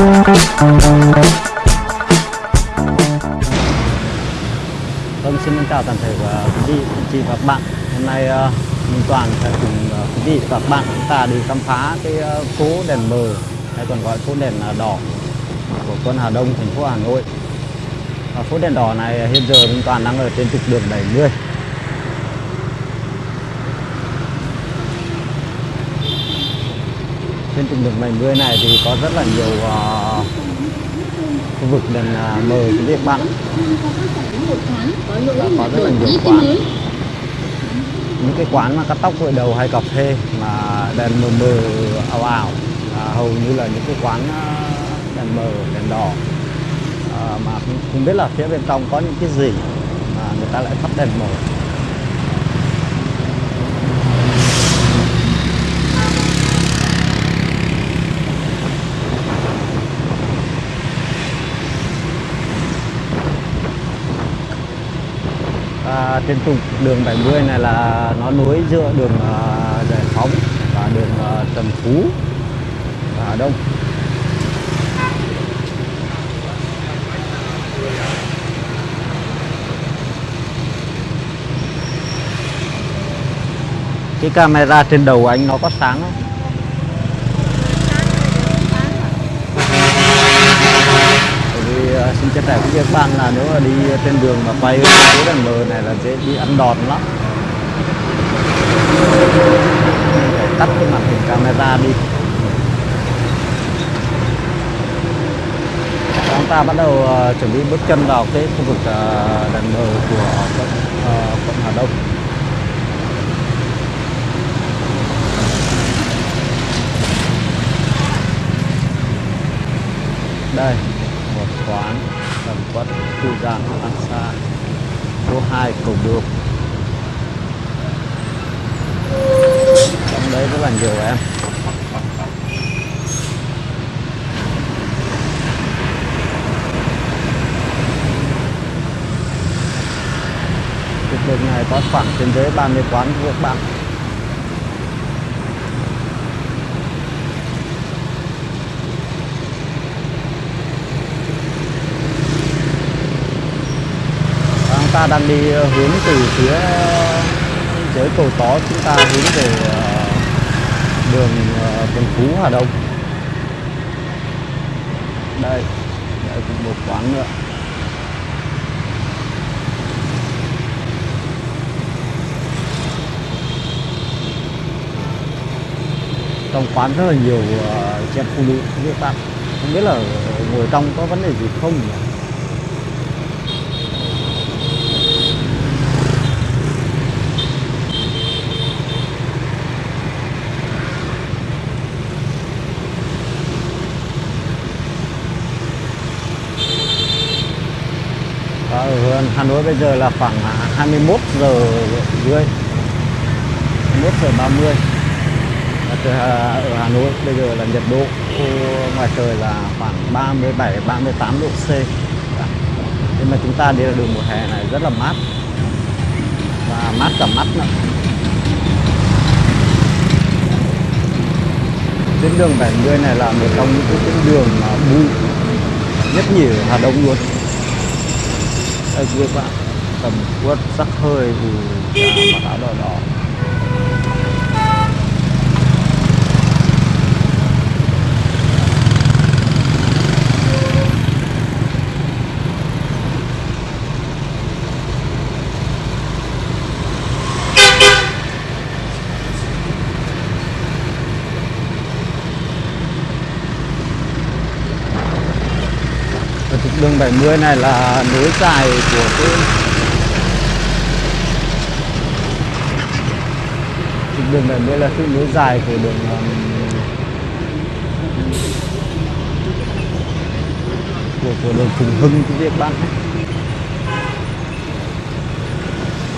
Vâng, xin chào toàn thể ờ, quý vị, chị và các bạn. Hôm nay ờ, mình Minh Toàn sẽ cùng ờ, quý vị và các bạn chúng ta đi khám phá cái phố đèn mờ hay còn gọi phố đèn đỏ của quận Hà Đông, thành phố Hà Nội. Và phố đèn đỏ này hiện giờ Minh Toàn đang ở trên trục đường 70. Trên trục đường 70 này thì có rất là nhiều uh, khu vực đèn uh, mờ cái việc bạn. Và có rất là nhiều quán. Những cái quán mà cắt tóc gội đầu hay cà phê mà đèn mờ mờ ảo ảo à, hầu như là những cái quán ờ, đèn mờ đèn đỏ. À, mà không, không biết là phía bên trong có những cái gì mà người ta lại thắp đèn mờ. À, trên trục đường 70 này là nó nối giữa đường à, Giải Phóng và đường à, Trần Phú và Đông cái camera trên đầu anh nó có sáng không? Bởi cái uh, cũng chia sẻ là nếu mà đi trên đường mà quay cái đèn mờ này là dễ bị ăn đòn lắm. Phải tắt cái màn hình camera đi. Chúng ta bắt đầu uh, chuẩn bị bước chân vào cái khu vực ờ, uh, đèn mờ của quận, uh, quận Hà Đông. Đây một quán tầm quất khu an sa, số 2 cầu được trong đấy rất là nhiều em. Trục đường này có khoảng trên dưới 30 quán các bạn chúng ta đang đi ờ, hướng từ phía dưới cầu tó chúng ta hướng về ờ, đường ờ, Trần Phú Hà Đông. Đây đây cũng một quán nữa. Trong quán rất là nhiều uh, chị em phụ nữ các bạn không biết là ngồi trong có vấn đề gì không nhỉ? Và ở Hà Nội bây giờ là khoảng à, 21 giờ rưỡi 21 giờ 30 à, ở Hà Nội bây giờ là nhiệt độ ngoài trời là khoảng 37 38 độ C. Dạ. Nhưng mà chúng ta đi là đường mùa hè này rất là mát. Và mát cả mắt nữa tuyến đường 70 này là một trong những tuyến đường mà bụi nhất nhỉ Hà Đông luôn đây các bạn tầm quất sắc hơi thì mặc áo đỏ đỏ đường 70 này là nối dài của cái đường 70 là sự nối dài của đường ờ, của của đường Phùng Hưng quý vị các bạn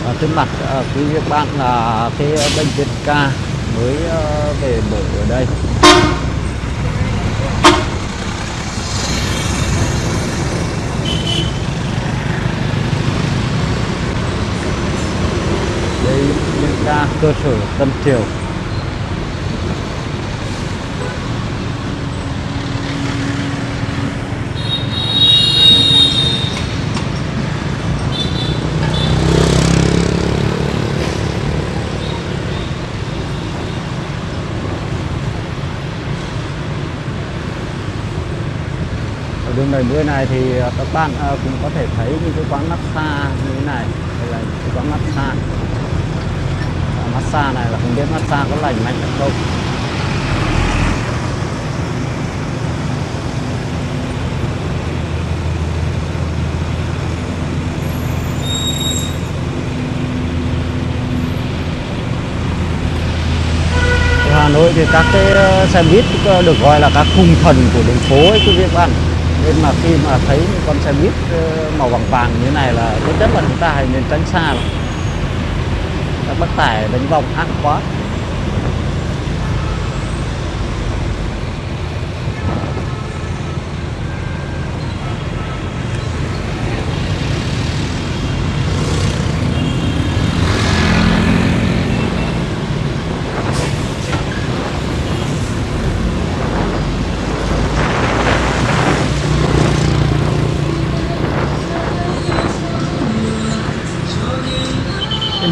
à, trên mặt à, quý vị các bạn là cái bệnh viện ca mới ờ, về mở ở đây. ra cơ sở Tân Triều ở đường này bữa này thì à, các bạn à, cũng có thể thấy những cái quán massage như thế này. Hay là những cái quán massage massage này là không biết massage có lành mạnh hay không. Hà Nội thì các cái ờ, xe buýt ờ, được gọi là các khung thần của đường phố ấy, quý vị các bạn. Nên mà khi mà thấy con xe buýt ờ, màu vàng vàng như thế này là rất nhất là chúng ta hãy nên tránh xa lại các tải đánh vòng ác quá.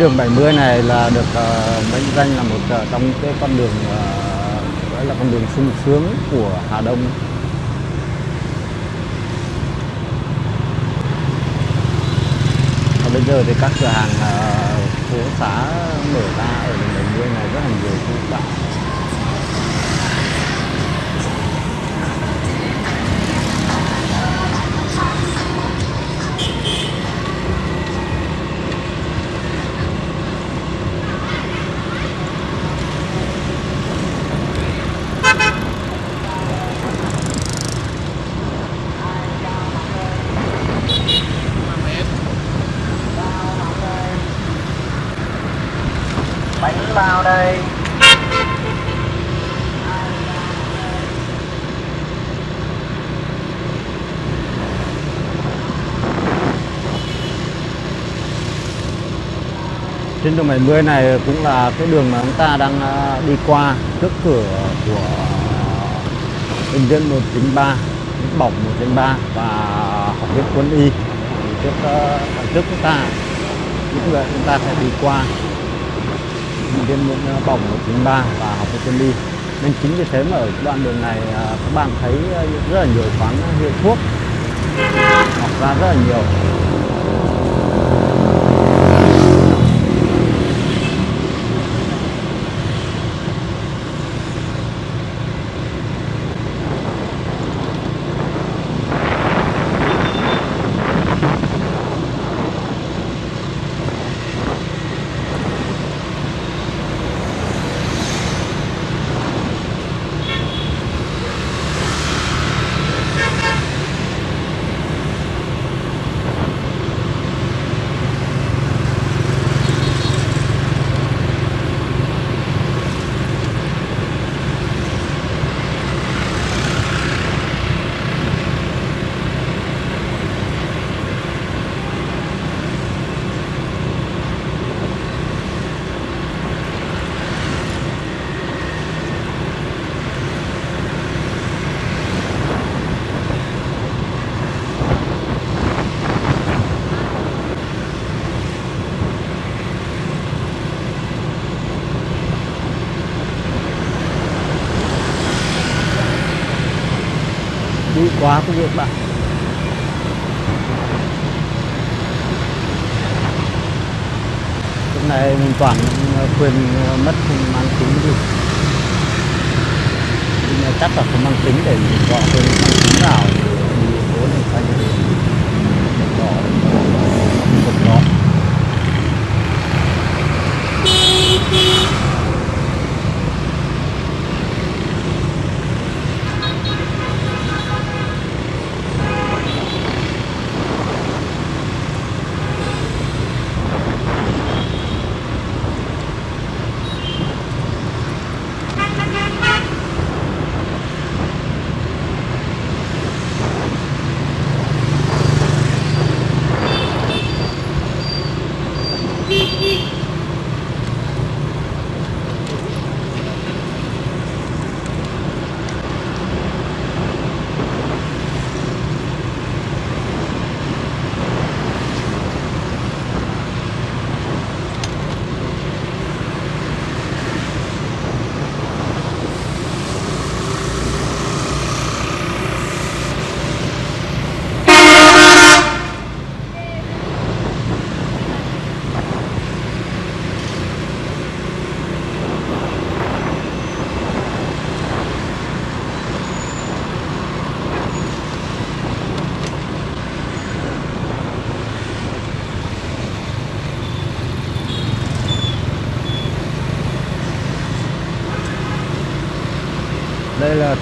Đường 70 này là được uh, mệnh danh là một uh, trong cái con đường uh, gọi là con đường sung sướng của Hà Đông. Và bây giờ thì các cửa hàng uh, phố xã mở ra ở đường 70 này rất là nhiều khu bạn vào đây. Trên đường 70 này cũng là cái đường mà chúng ta đang à, đi qua trước cửa của bệnh viện 193 bỏng 193 và học viện quân y. Thì trước à, trước chúng ta, những người chúng ta sẽ đi qua mình viện một bỏng 193 và học viện quân đi nên chính vì thế mà ở đoạn đường này à, các bạn thấy à, rất là nhiều quán hiệu thuốc, hoặc ra rất là nhiều quá quý vị các bạn. Lúc này mình toàn ờ, quyền ờ, mất không mang tính gì. Nhưng chắc là không mang tính để mình gọi quyền mang tính nào. Đi phố này xanh đỏ một đó đây là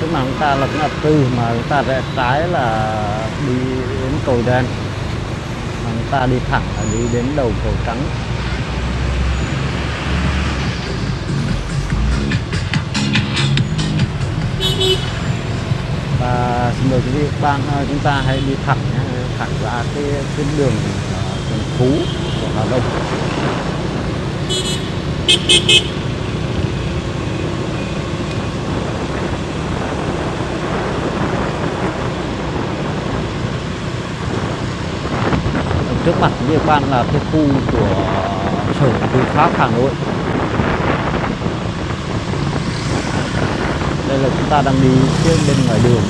trước mặt chúng ta là cái ngã tư mà chúng ta rẽ trái là đi đến cầu đen. Mà chúng ta đi thẳng là đi đến đầu cầu trắng. Và xin mời quý vị các bạn ờ, chúng ta hãy đi thẳng nhé, thẳng ra cái tuyến đường ờ, đường Phú của Hà Đông. Trước mặt địa vị là cái khu của sở tư pháp Hà Nội. Đây là chúng ta đang đi trên bên ngoài đường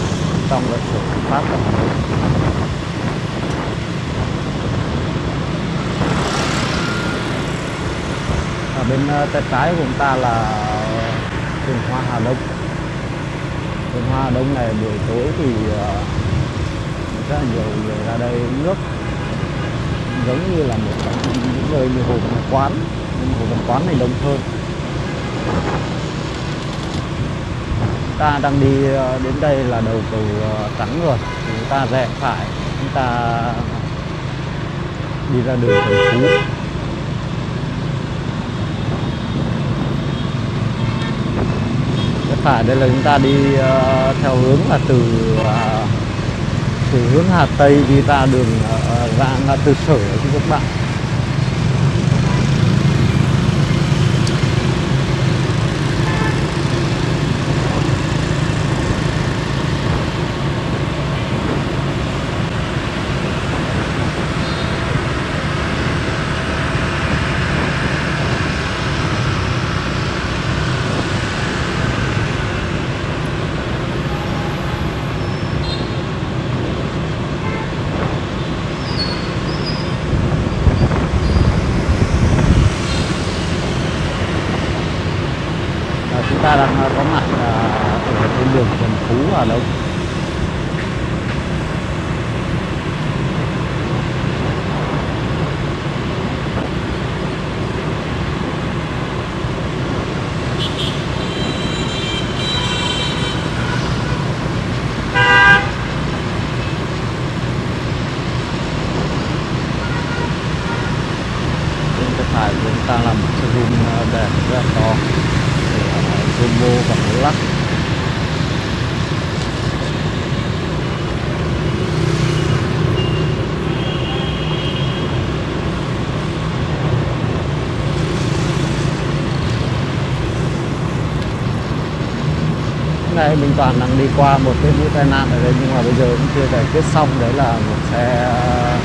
trong cái sở tư pháp của Hà Nội. Ở bên ờ, tay trái của chúng ta là vườn hoa Hà Đông. Vườn hoa Hà Đông này buổi tối thì ờ, rất là nhiều người ra đây nước giống như là một trong những nơi như hồ văn quán. Nhưng hồ văn quán này đông hơn. Ta đang đi ờ, đến đây là đầu cầu ờ, trắng rồi. Chúng ta rẽ phải, chúng ta đi ra đường thành Phú. Rẽ phải, đây là chúng ta đi ờ, theo hướng là từ từ hướng Hà Tây đi ra đường ờ, ờ, ra ngã tư sở của các bạn Và chúng ta đang ờ, có mặt ờ, ở trên đường Trần Phú Hà Đông bên tay phải của chúng ta là một showroom ờ, đẹp rất là to của Zomo và Black nay minh toàn đang đi qua một cái vụ tai nạn ở đây, nhưng mà bây giờ cũng chưa giải quyết xong. Đấy là một xe ờ,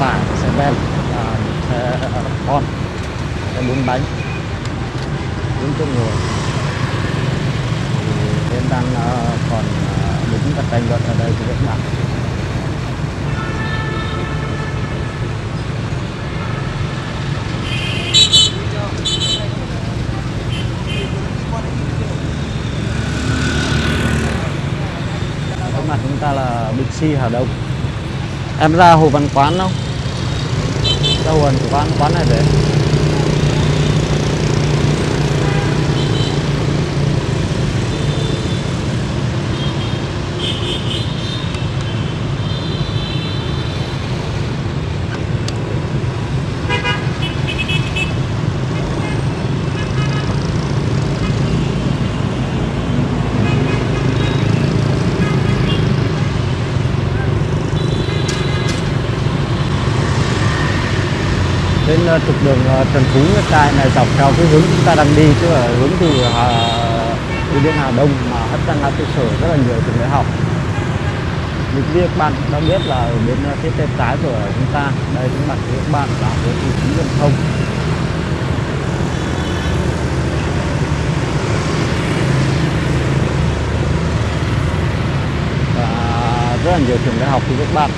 tải xe ben, và một xe ờ, con, xe bốn bánh. Bốn chỗ ngồi. Thì em đang ờ, còn đứng và tranh luận ở đây thì các bạn trước mặt chúng ta Bixi Hà Đông. Em ra Hồ Văn Quán không? Ra Hồ Văn Quán quán này để Ờ, trục đường ờ, Trần Phú Nguyễn Trai này dọc theo cái hướng chúng ta đang đi chứ là hướng từ Hà, từ Điện Hà Đông mà hất ra là tư sở rất là nhiều trường đại học. Mình biết các bạn đã biết là ở bên phía tay trái của chúng ta đây chúng bạn các bạn là hướng từ chính giao thông. Và rất là nhiều trường đại học thì các bạn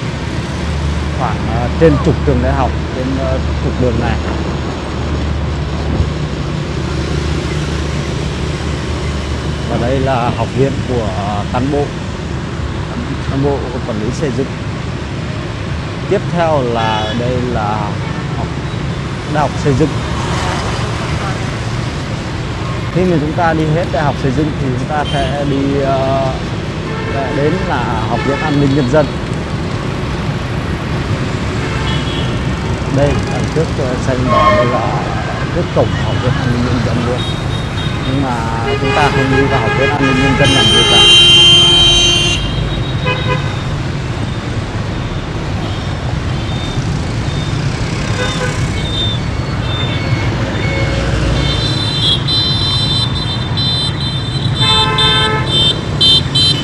khoảng ờ, trên chục trường đại học trên ờ, trục đường này. Và đây là học viện của cán bộ cán bộ quản lý xây dựng. Tiếp theo là đây là học đại học xây dựng. Khi mà chúng ta đi hết đại học xây dựng thì chúng ta sẽ đi uh, đến là học viện an ninh nhân dân. Đây đằng trước xanh đỏ đây là trước cổng học viện an ninh nhân dân luôn. Nhưng mà chúng ta không đi vào học viện an ninh nhân dân làm gì cả.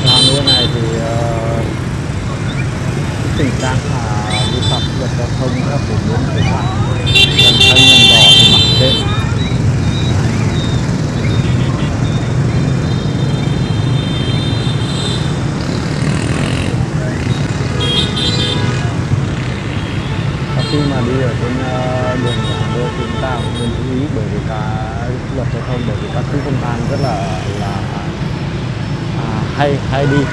Hà Nội này thì ờ, tình trạng là vi luật giao thông rất phổ biến vi phạm đèn xanh đèn đỏ thì mặc kệ khi mà đi ở trên ờ, đường của Hà Nội thì chúng ta cũng nên chú ý bởi vì cả luật giao thông bởi vì các chú công an rất là là à, hay hay đi.